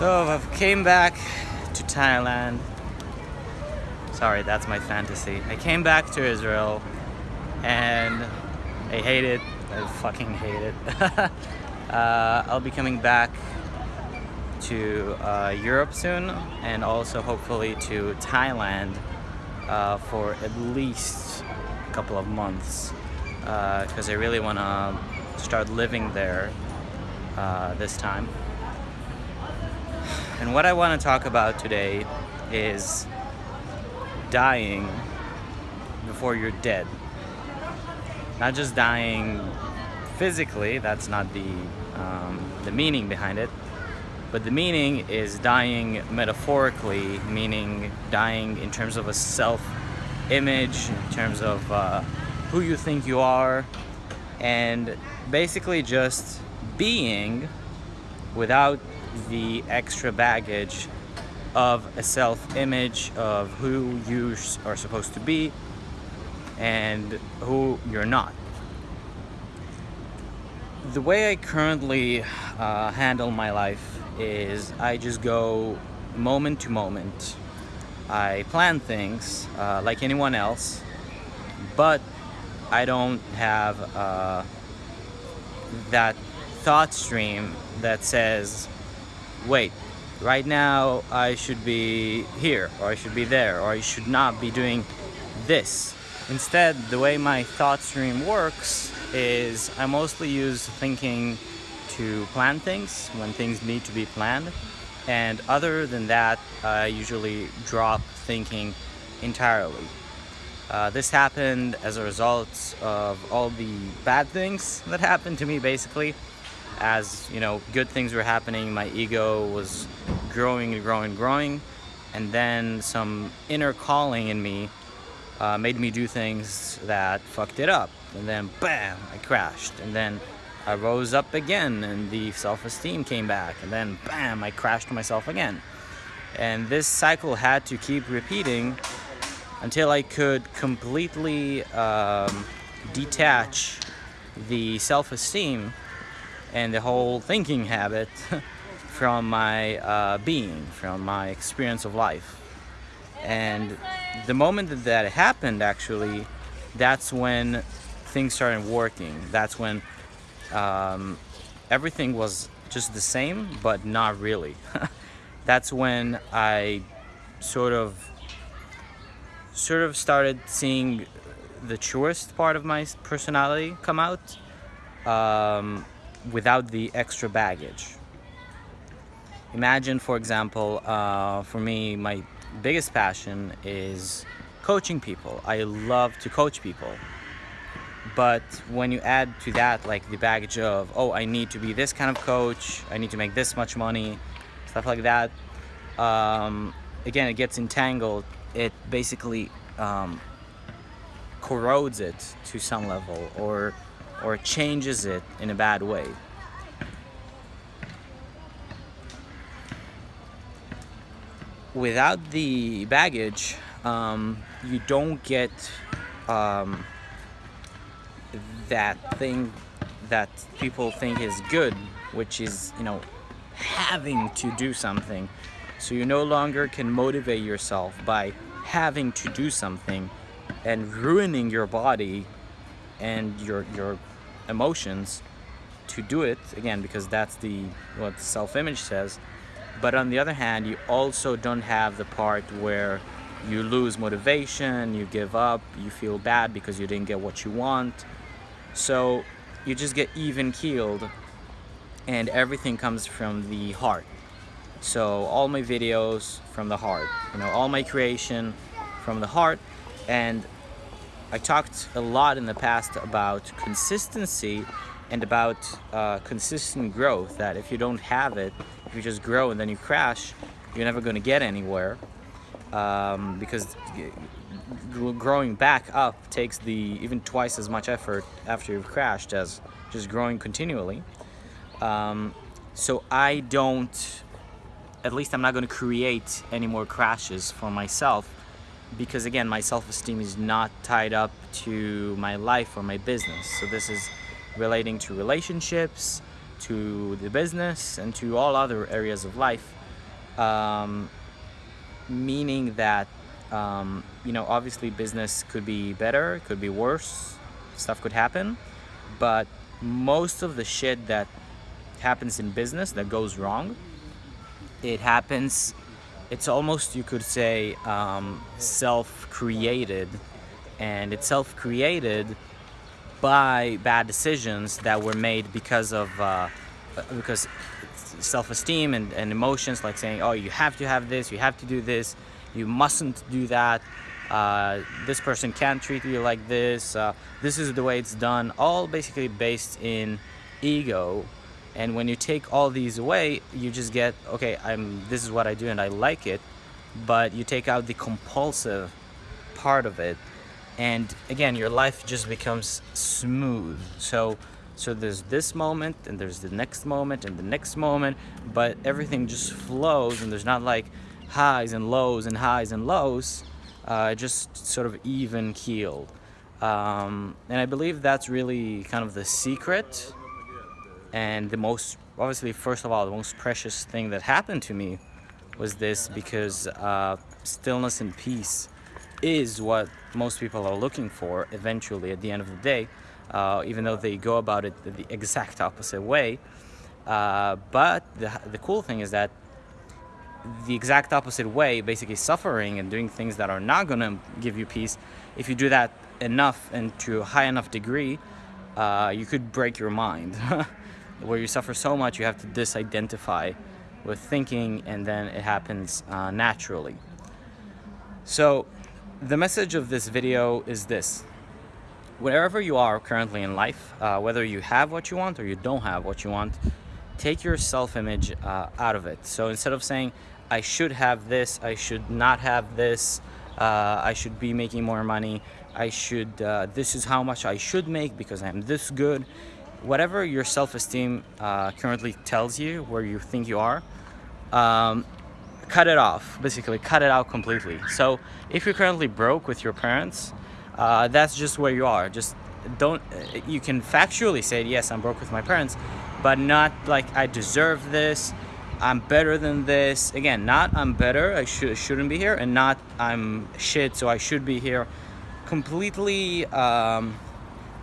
So I've came back to Thailand. Sorry, that's my fantasy. I came back to Israel and I hate it. I fucking hate it. uh, I'll be coming back to uh, Europe soon and also hopefully to Thailand uh, for at least a couple of months because uh, I really want to start living there uh, this time. And what I want to talk about today is dying before you're dead. Not just dying physically, that's not the, um, the meaning behind it, but the meaning is dying metaphorically, meaning dying in terms of a self-image, in terms of uh, who you think you are, and basically just being without the extra baggage of a self-image of who you are supposed to be and who you're not. The way I currently uh, handle my life is I just go moment to moment. I plan things uh, like anyone else, but I don't have uh, that thought stream that says, wait, right now I should be here, or I should be there, or I should not be doing this. Instead, the way my thought stream works is I mostly use thinking to plan things when things need to be planned. And other than that, I usually drop thinking entirely. Uh, this happened as a result of all the bad things that happened to me basically as you know good things were happening my ego was growing and growing and growing and then some inner calling in me uh, made me do things that fucked it up and then bam I crashed and then I rose up again and the self-esteem came back and then bam I crashed myself again. And this cycle had to keep repeating until I could completely um, detach the self-esteem and the whole thinking habit from my uh, being, from my experience of life. And the moment that that happened, actually, that's when things started working. That's when um, everything was just the same, but not really. that's when I sort of sort of started seeing the truest part of my personality come out. Um, without the extra baggage. Imagine, for example, uh, for me, my biggest passion is coaching people. I love to coach people. But when you add to that like the baggage of, oh, I need to be this kind of coach, I need to make this much money, stuff like that, um, again, it gets entangled. It basically um, corrodes it to some level or or changes it in a bad way. Without the baggage, um, you don't get um, that thing that people think is good, which is, you know, having to do something. So you no longer can motivate yourself by having to do something and ruining your body and your your emotions to do it again because that's the what self-image says. But on the other hand you also don't have the part where you lose motivation you give up you feel bad because you didn't get what you want. So you just get even keeled and everything comes from the heart. So all my videos from the heart you know all my creation from the heart and I talked a lot in the past about consistency and about uh, consistent growth that if you don't have it if you just grow and then you crash you're never going to get anywhere um, because growing back up takes the even twice as much effort after you've crashed as just growing continually. Um, so I don't at least I'm not going to create any more crashes for myself because again my self-esteem is not tied up to my life or my business. So this is relating to relationships to the business and to all other areas of life. Um, meaning that um, you know obviously business could be better could be worse stuff could happen. But most of the shit that happens in business that goes wrong it happens it's almost you could say um, self-created. And it's self-created by bad decisions that were made because of uh, because self-esteem and, and emotions like saying oh you have to have this you have to do this you mustn't do that uh, this person can't treat you like this uh, this is the way it's done all basically based in ego and when you take all these away you just get okay I'm this is what I do and I like it but you take out the compulsive part of it and again your life just becomes smooth. So so there's this moment and there's the next moment and the next moment but everything just flows and there's not like highs and lows and highs and lows uh, just sort of even keeled um, and I believe that's really kind of the secret and the most obviously first of all the most precious thing that happened to me was this because uh, stillness and peace is what most people are looking for eventually at the end of the day, uh, even though they go about it the exact opposite way. Uh, but the, the cool thing is that the exact opposite way, basically suffering and doing things that are not going to give you peace, if you do that enough and to a high enough degree, uh, you could break your mind. Where you suffer so much, you have to disidentify with thinking and then it happens uh, naturally. So the message of this video is this. Wherever you are currently in life, uh, whether you have what you want or you don't have what you want, take your self-image uh, out of it. So instead of saying, I should have this, I should not have this, uh, I should be making more money, I should, uh, this is how much I should make because I'm this good, whatever your self-esteem uh, currently tells you, where you think you are, um, cut it off, basically cut it out completely. So if you're currently broke with your parents, uh, that's just where you are. Just don't, you can factually say, yes, I'm broke with my parents, but not like I deserve this, I'm better than this. Again, not I'm better, I should, shouldn't be here, and not I'm shit, so I should be here. Completely um,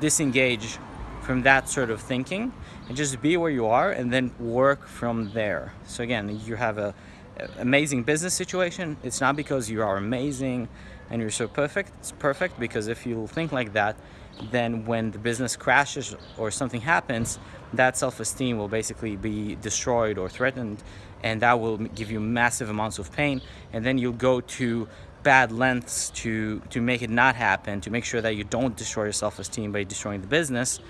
disengage from that sort of thinking and just be where you are and then work from there. So again, you have a amazing business situation, it's not because you are amazing and you're so perfect. It's perfect because if you think like that, then when the business crashes or something happens, that self-esteem will basically be destroyed or threatened and that will give you massive amounts of pain and then you'll go to bad lengths to to make it not happen to make sure that you don't destroy your self-esteem by destroying the business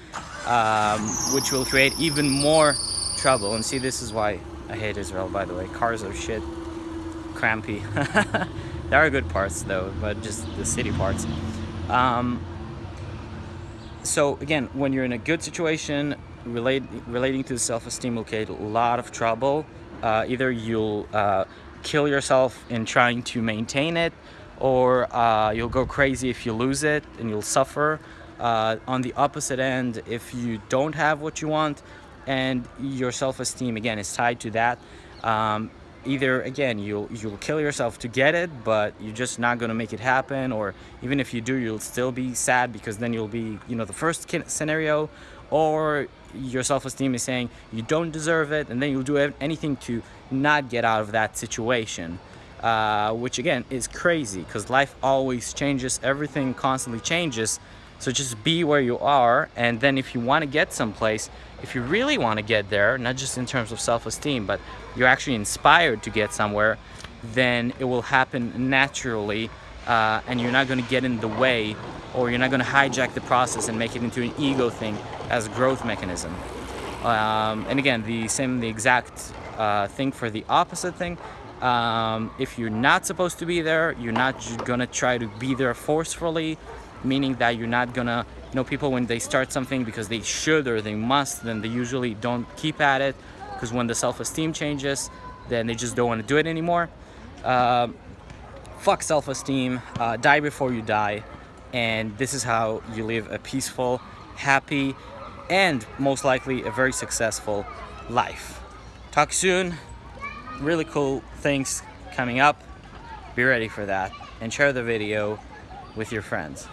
um, which will create even more trouble and see this is why I hate Israel, by the way. Cars are shit. Crampy. there are good parts, though, but just the city parts. Um, so, again, when you're in a good situation, relate, relating to self-esteem will create a lot of trouble. Uh, either you'll uh, kill yourself in trying to maintain it, or uh, you'll go crazy if you lose it and you'll suffer. Uh, on the opposite end, if you don't have what you want, and your self-esteem again is tied to that um, either again you'll you'll kill yourself to get it but you're just not going to make it happen or even if you do you'll still be sad because then you'll be you know the first scenario or your self-esteem is saying you don't deserve it and then you'll do anything to not get out of that situation uh, which again is crazy because life always changes everything constantly changes. So just be where you are and then if you want to get someplace if you really want to get there, not just in terms of self-esteem, but you're actually inspired to get somewhere, then it will happen naturally uh, and you're not going to get in the way or you're not going to hijack the process and make it into an ego thing as a growth mechanism. Um, and again, the same, the exact uh, thing for the opposite thing. Um, if you're not supposed to be there, you're not going to try to be there forcefully, meaning that you're not going to you know people when they start something because they should or they must then they usually don't keep at it because when the self-esteem changes then they just don't want to do it anymore uh, fuck self-esteem uh, die before you die and this is how you live a peaceful happy and most likely a very successful life talk soon really cool things coming up. Be ready for that and share the video with your friends.